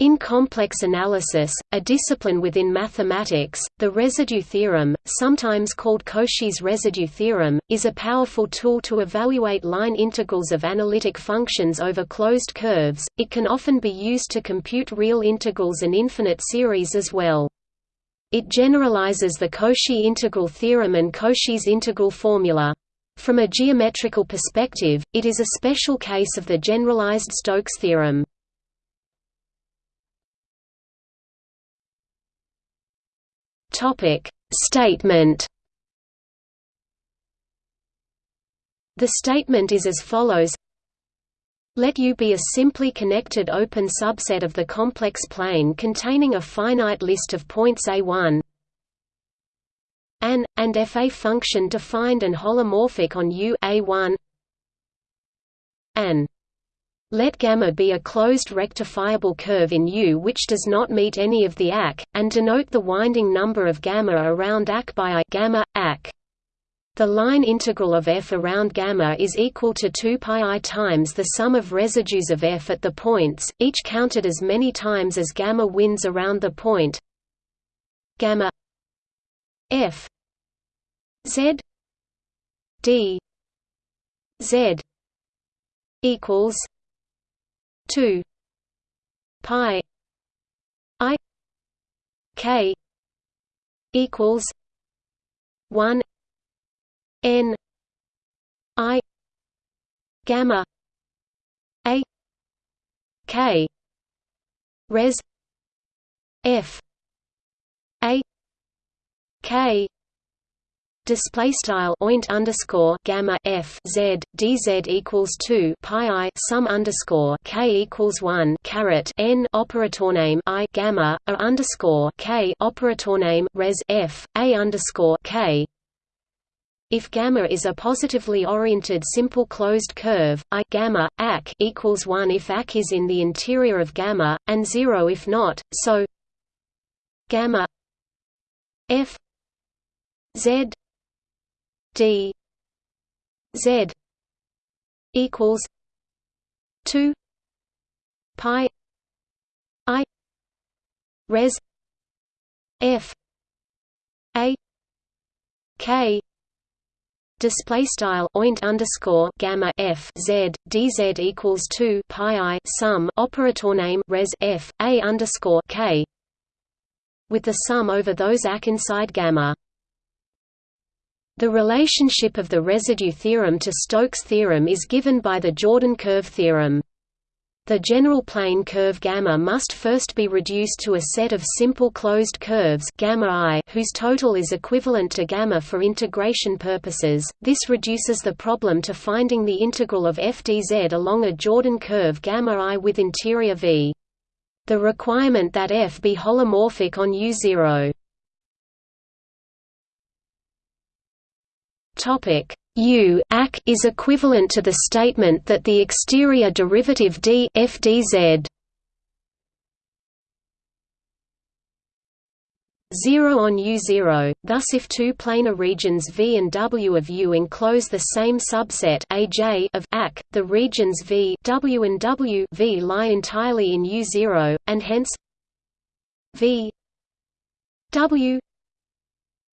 In complex analysis, a discipline within mathematics, the residue theorem, sometimes called Cauchy's residue theorem, is a powerful tool to evaluate line integrals of analytic functions over closed curves. It can often be used to compute real integrals and infinite series as well. It generalizes the Cauchy integral theorem and Cauchy's integral formula. From a geometrical perspective, it is a special case of the generalized Stokes theorem. Statement. The statement is as follows: Let U be a simply connected open subset of the complex plane containing a finite list of points A1 an and f. A function defined and holomorphic on U A1 an let gamma be a closed rectifiable curve in U which does not meet any of the AC, and denote the winding number of gamma around AC by I gamma, AC. The line integral of f around gamma is equal to 2 pi i times the sum of residues of f at the points, each counted as many times as gamma winds around the point. Gamma f z d z equals 2 pi. I. K. Equals 1 n. I. Gamma. A. K. Res. F. A. K display style oint underscore gamma f z dz equals two pi i sum underscore k equals one caret n operator name i gamma a underscore k operator name res f a underscore k. If gamma is a positively oriented simple closed curve, I gamma ac equals one if ac is in the interior of gamma, and zero if not. So gamma f z d z equals 2 pi i res f a k display style oint underscore gamma f z dz equals 2 pi i sum operator name res f a underscore k with the sum over those ac inside gamma the relationship of the residue theorem to Stokes' theorem is given by the Jordan curve theorem. The general plane curve gamma must first be reduced to a set of simple closed curves gamma i whose total is equivalent to gamma for integration purposes. This reduces the problem to finding the integral of f dz along a Jordan curve gamma i with interior v. The requirement that f be holomorphic on U0 Topic U AC is equivalent to the statement that the exterior derivative d f dz 0 on U0, thus if two planar regions V and W of U enclose the same subset AJ of AC, the regions V W and W v lie entirely in U0, and hence V W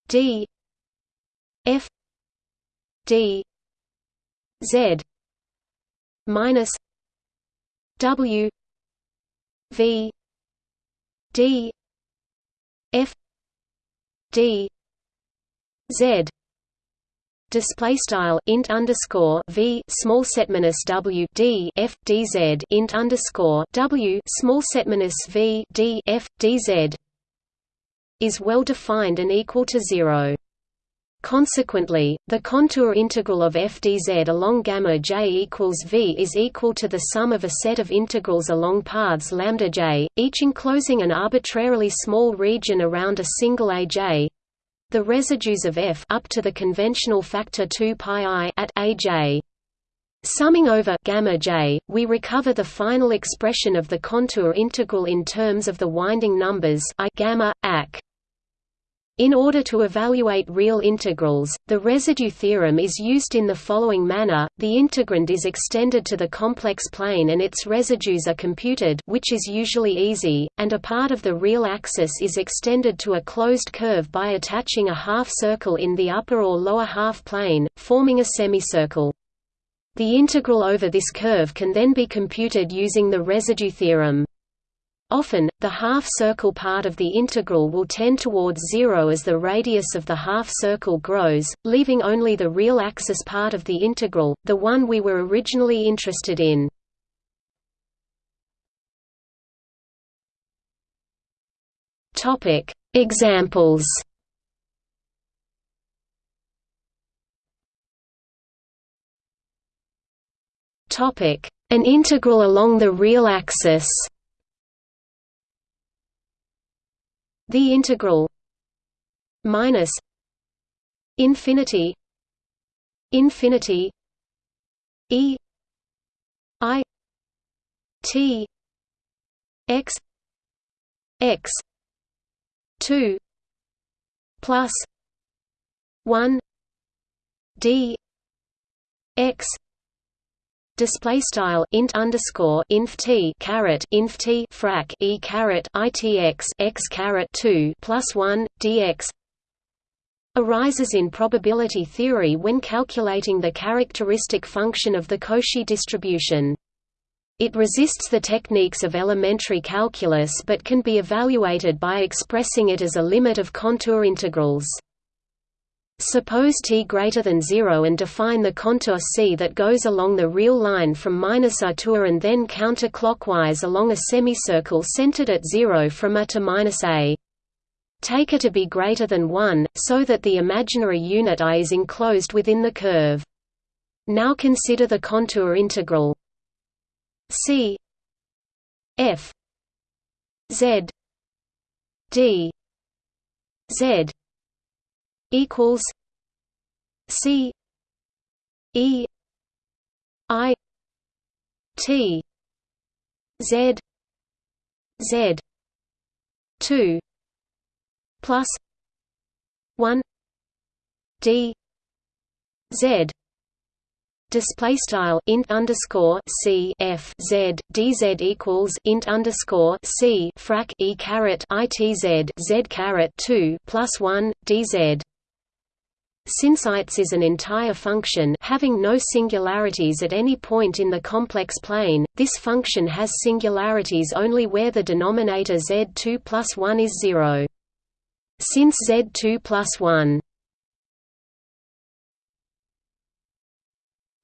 D F d z minus w v d f d z. Display style int underscore v small set minus w d f d z. Int underscore w small set minus v d f d z. Is well defined and equal to zero. Consequently, the contour integral of f dz along gamma j equals v is equal to the sum of a set of integrals along paths lambda j, each enclosing an arbitrarily small region around a single aj. The residues of f up to the conventional factor 2 pi i at aj. Summing over gamma j, we recover the final expression of the contour integral in terms of the winding numbers i gamma ac. In order to evaluate real integrals, the residue theorem is used in the following manner, the integrand is extended to the complex plane and its residues are computed which is usually easy, and a part of the real axis is extended to a closed curve by attaching a half circle in the upper or lower half plane, forming a semicircle. The integral over this curve can then be computed using the residue theorem. Often, the half-circle part of the integral will tend towards zero as the radius of the half-circle grows, leaving only the real axis part of the integral, the one we were originally interested in. Examples An integral along the real axis The integral minus infinity infinity e i t x x 2 plus 1 d x display style int underscore inf t caret inf t frac e caret itx x caret 2 plus 1 dx arises in probability theory when calculating the characteristic function of the Cauchy distribution. It resists the techniques of elementary calculus but can be evaluated by expressing it as a limit of contour integrals. Suppose t greater than 0 and define the contour C that goes along the real line from minus a to a and then counterclockwise along a semicircle centered at 0 from a to minus a. Take a to be greater than 1, so that the imaginary unit i is enclosed within the curve. Now consider the contour integral. C. F. Z. D. Z equals C E I T Z Z two plus one D Z display style int underscore c f z dz equals int underscore c frac e caret i t z z z caret two plus one dz since ITS is an entire function having no singularities at any point in the complex plane, this function has singularities only where the denominator z2 plus 1 is 0. Since z2 plus 1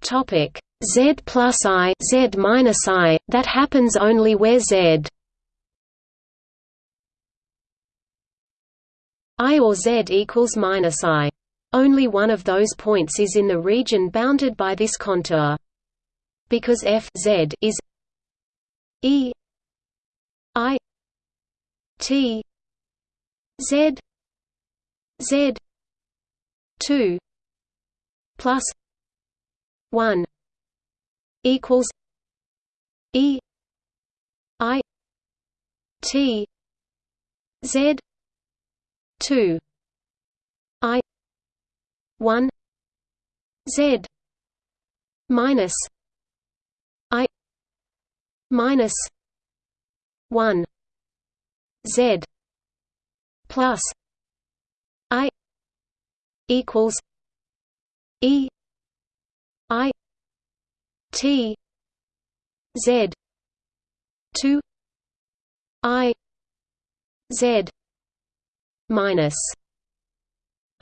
Topic Z plus I Z minus I that happens only where Z. I or Z equals minus I only one of those points is in the region bounded by this contour. Because f z is e i t z z 2 plus 1 equals e i t z 2 i 1 z minus i minus 1 z plus i equals e i t z 2 i z minus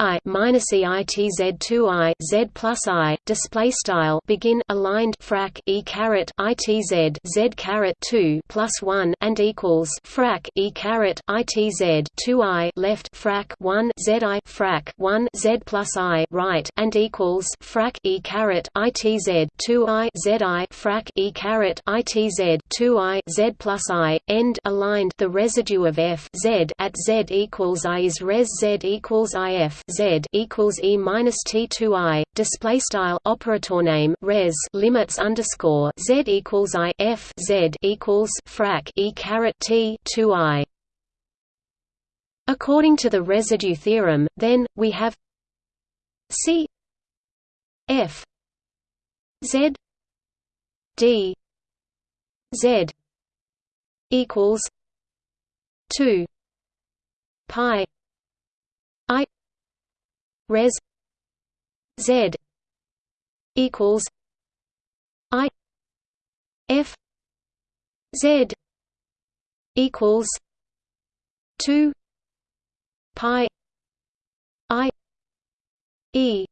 I minus EITZ two I Z plus I display style begin aligned frac E caret ITZ Z caret two plus one and equals frac E caret ITZ two I left frac one Z I frac one Z plus I right and equals frac E caret ITZ two I Z I frac E caret ITZ two I Z plus I end aligned the residue of F Z at Z equals I is res Z equals IF z equals e minus t two i display style operator name res limits underscore z equals i f z equals frac e caret t two i. According to the residue theorem, then, we have C F Z D Z equals two pi I res Z equals I F Z equals two pi I E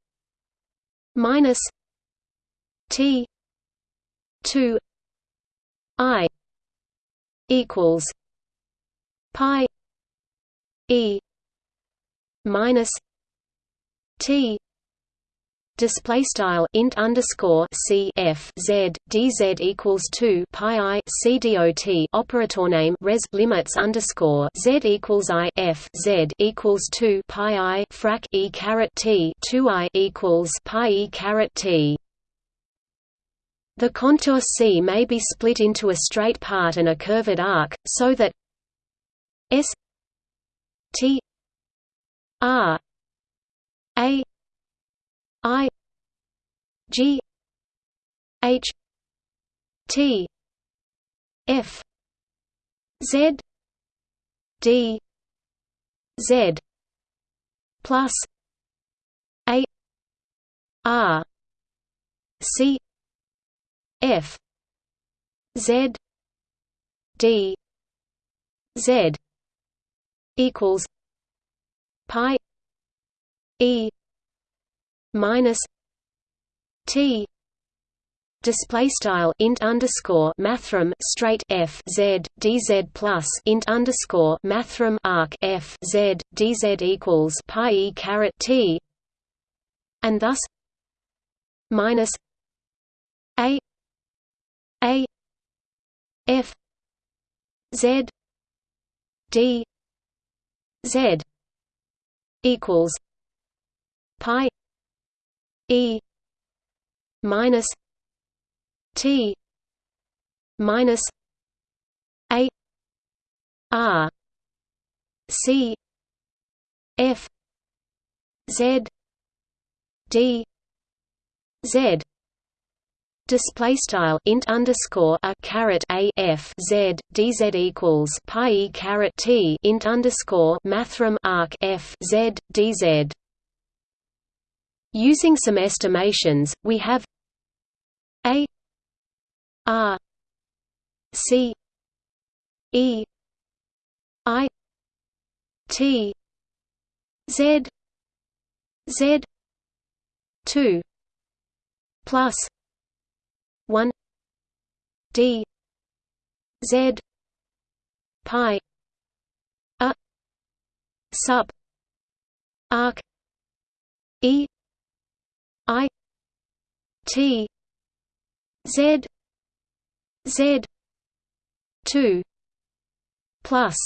minus T two I equals pi E minus T. Display style int underscore c f z dz equals 2 pi i c dot operator name res limits underscore z equals i f z equals 2 pi i frac e caret t 2 i equals pi e caret t. The contour C may be split into a straight part and a curved arc, so that S T R A I G H T F Z D Z plus A R C F Z D Z equals pi E minus T display style int underscore mathrm straight f z dz plus int underscore mathrm arc f z dz equals pi e caret t, and thus minus a a f z d z equals pi e minus t minus a r c f z d z Display style int underscore a caret a f z dz equals pi e caret t int underscore mathrm arc f z. Using some estimations, we have a r c e i t z z two plus 1 d z pi a sub arc e i t z z 2 plus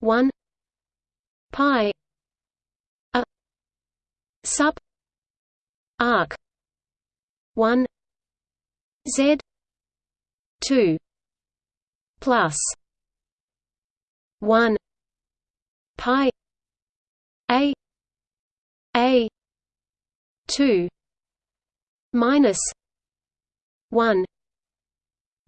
1 pi a sub arc 1 Z two plus one pi A A two minus one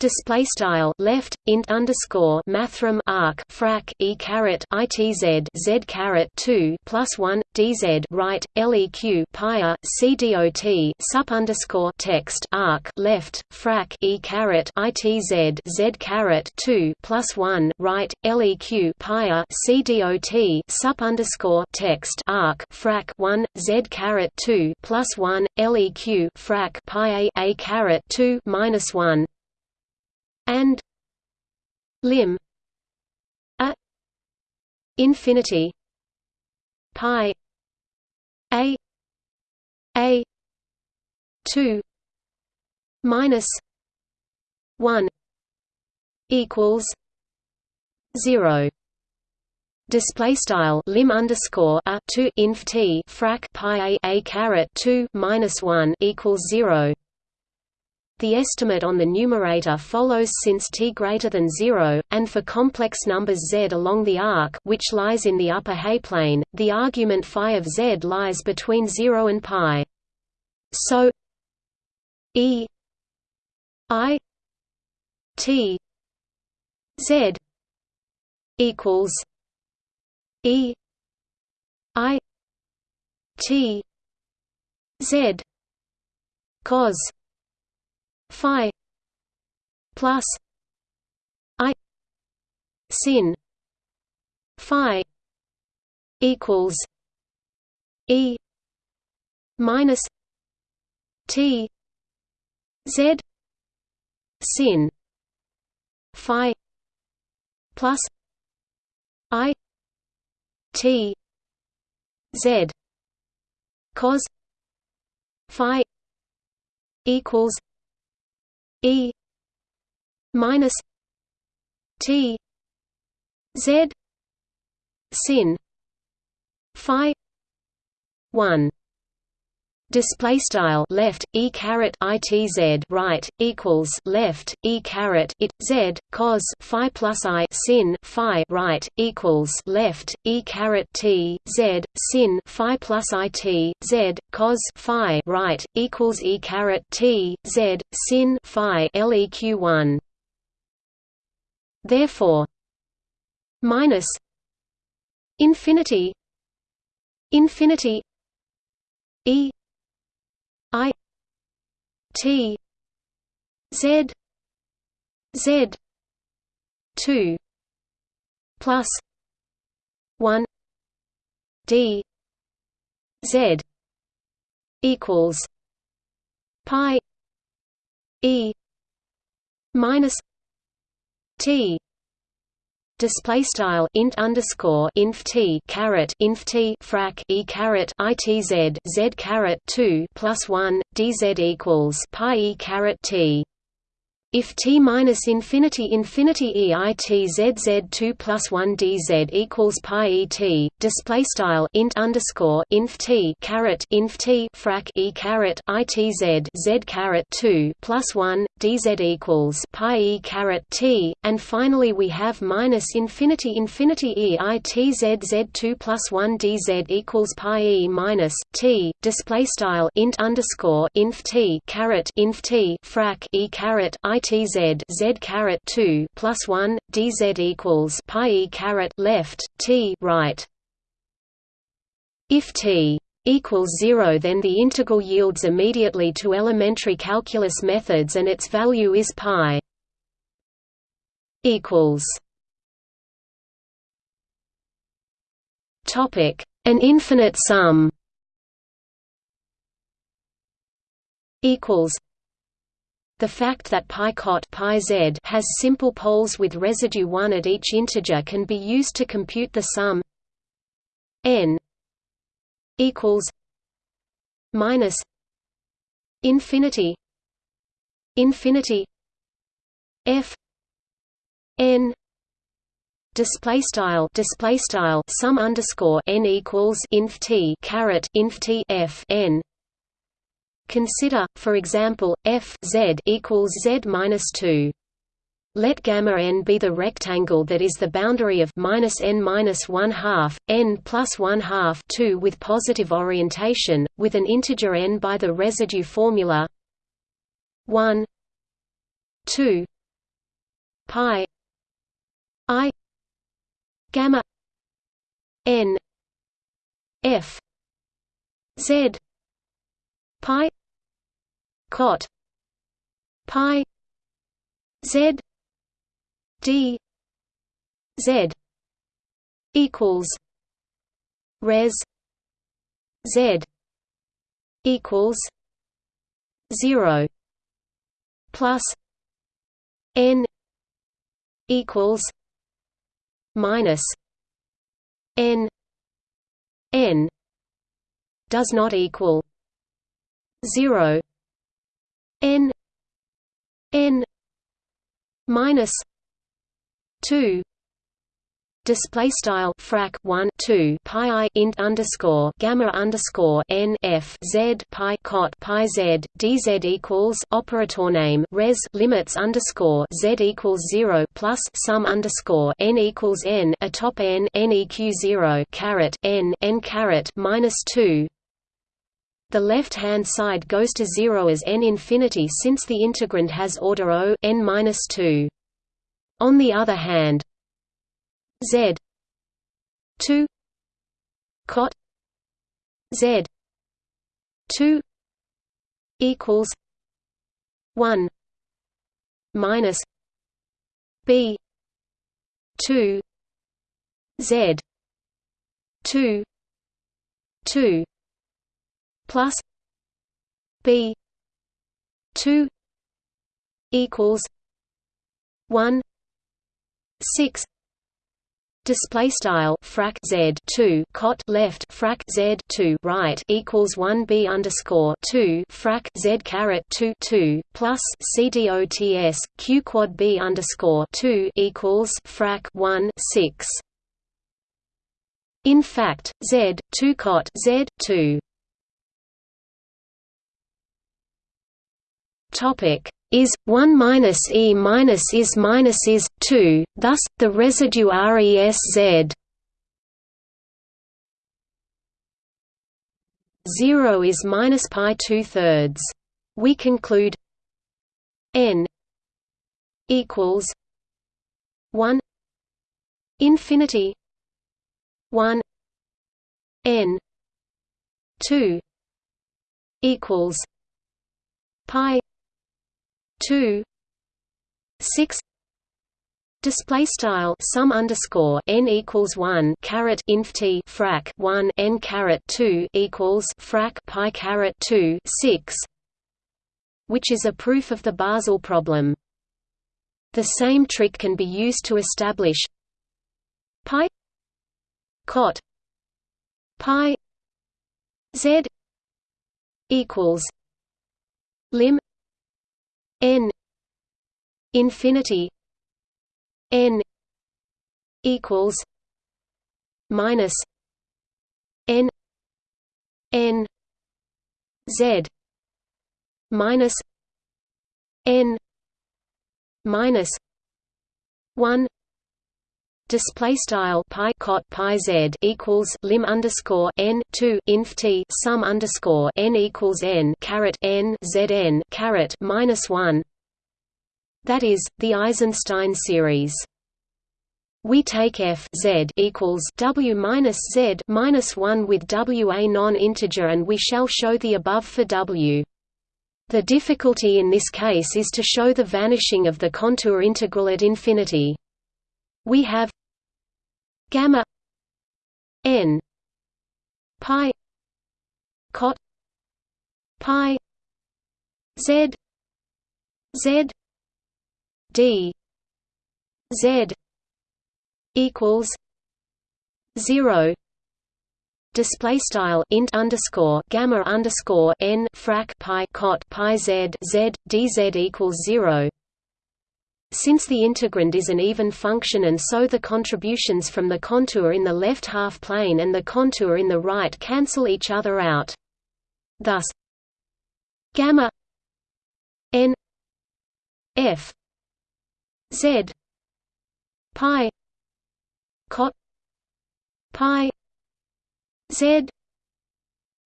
display style left int underscore mathrm arc frac e caret itz z caret 2 plus 1 dz right leq pi c dot sup underscore text arc left frac e caret itz z caret 2 plus 1 right leq pi c dot sup underscore text arc frac 1 z caret 2 plus 1 leq frac pi a a caret 2 minus 1 and lim a infinity pi a a 2 minus 1 equals 0 display style lim underscore a 2 inf t frac pi a a caret 2 minus 1 equals 0 the estimate on the numerator follows since t greater than 0, and for complex numbers z along the arc which lies in the upper H-plane, the argument phi of z lies between 0 and pi. So e i t z equals e i t z cos phi plus i sin phi equals e minus t z sin phi plus i t z cos phi equals e minus t z sin phi 1 display style left e caret itz right equals left e caret it z cos phi plus i sin phi right equals left e caret t z sin phi plus i t z cos phi right equals e caret t z sin phi leq 1 therefore minus infinity infinity e T. Z. Z. two plus one D Z equals pi E minus T display style int underscore inf t caret inf t frac e caret itz z caret 2 plus 1 dz equals pi e caret t if t minus infinity infinity e i t z z 2 plus 1 dz equals pi e t display style int underscore inf t caret inf t frac e caret i t z z caret 2 plus 1 dz equals pi e caret t and finally we have minus infinity infinity e i t z z 2 plus 1 dz equals pi e minus t display style int underscore inf t caret inf t frac e caret i tz z caret 2 plus 1 dz equals pi e caret left t right. If t equals 0 then the integral yields immediately to elementary calculus methods and its value is pi equals topic an infinite sum equals the fact that pi cot pi z has simple poles with residue 1 at each integer can be used to compute the sum n equals minus infinity infinity f n display style display style sum underscore n equals inf t caret inf t f n Consider, for example, f z equals z minus two. Let gamma n be the rectangle that is the boundary of minus n minus one half, n plus one half two with positive orientation, with an integer n by the residue formula one two pi i gamma n f z pi cot. Pi. Z. D. Z. Equals. Res. Z. Equals. 0 plus. N. Equals. Minus. N. N. Does not equal. 0 n n minus 2 display style frac 1 2 pi i int underscore gamma underscore n f z pi cot pi z dz equals operator name res limits underscore z equals 0 plus sum underscore n equals n atop n n eq 0 caret n n caret minus 2 the left-hand side goes to 0 as n infinity since the integrand has order O n minus 2. On the other hand, Z two cot Z two equals one minus B two Z two two plus B two equals one six Display style frac z two cot left frac z two right equals one b underscore two frac z caret two two plus c dots q quad b underscore two equals frac one six. In fact, z two cot z two. Topic is 1 minus e minus is minus is 2 thus the residue res z. 0 is minus pi 2 thirds we conclude n equals 1 infinity 1 n 2 equals pi 2 6 Display style sum underscore n equals one caret inf t frac one n caret two equals frac pi caret two six, which is a proof of the Basel problem. The same trick can be used to establish pi cot pi z equals lim n infinity n equals minus n n z minus n minus 1 display style pi cot pi z equals lim underscore n 2 inf t sum underscore n equals n caret n z n caret minus 1 that is the Eisenstein series we take f z equals w minus z minus 1 with w a non-integer and we shall show the above for w. The difficulty in this case is to show the vanishing of the contour integral at infinity. We have gamma n pi cot pi z z d z equals 0 display style int underscore gamma underscore n frac pi cot pi z z dz equals 0 since the integrand is an even function and so the contributions from the contour in the left half plane and the contour in the right cancel each other out. Thus gamma n f z pi cot pi z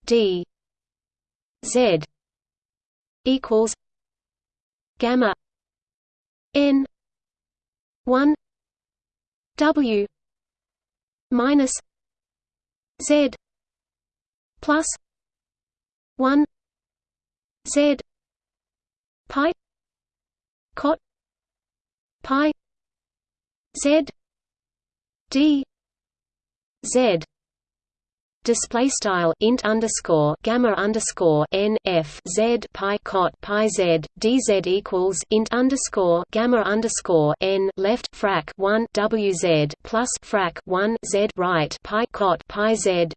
d z equals gamma n 1 w minus z plus 1 z pi cot pi z d z display style int underscore gamma underscore n f z pi cot pi z dz equals int underscore gamma underscore n left frac 1 wz plus frac 1 z right pi cot pi z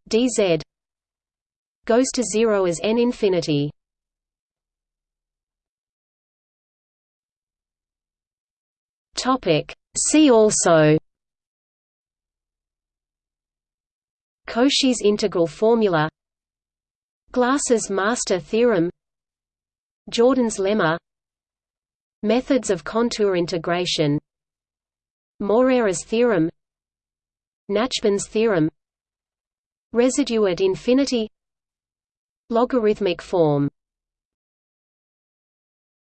goes to zero as n infinity. Topic. See also Cauchy's integral formula Glasser's master theorem Jordan's lemma Methods of contour integration Morera's theorem Nachbin's theorem Residue at infinity Logarithmic form